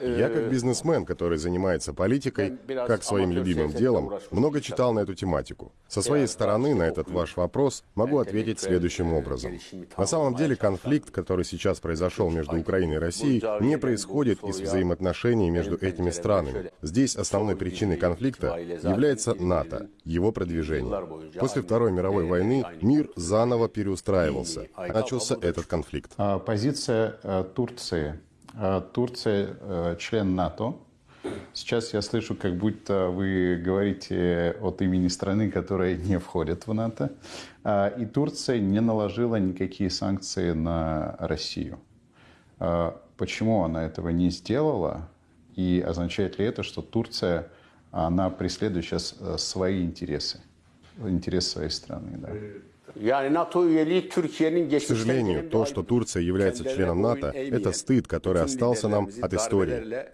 Я как бизнесмен, который занимается политикой, как своим любимым делом, много читал на эту тематику. Со своей стороны на этот ваш вопрос могу ответить следующим образом. На самом деле конфликт, который сейчас произошел между Украиной и Россией, не происходит из взаимоотношений между этими странами. Здесь основной причиной конфликта является НАТО, его продвижение. После Второй мировой войны мир заново переустраивался. Начался этот конфликт. А, Позиция э, Турции. А, Турция э, член НАТО. Сейчас я слышу, как будто вы говорите от имени страны, которая не входит в НАТО. А, И Турция не наложила никакие санкции на Россию. Почему она этого не сделала? И означает ли это, что Турция, она преследует сейчас э, свои интересы? Интерес своей страны, да. К сожалению, то, что Турция является членом НАТО, это стыд, который остался нам от истории.